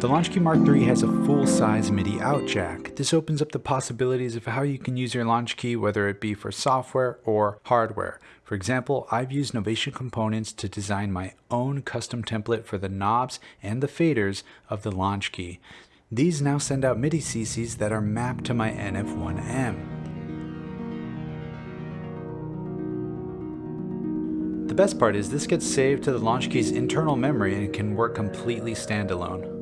The LaunchKey Mark III has a full-size MIDI out jack. This opens up the possibilities of how you can use your LaunchKey whether it be for software or hardware. For example, I've used Novation components to design my own custom template for the knobs and the faders of the LaunchKey. These now send out MIDI CCs that are mapped to my NF1M. The best part is this gets saved to the LaunchKey's internal memory and can work completely standalone.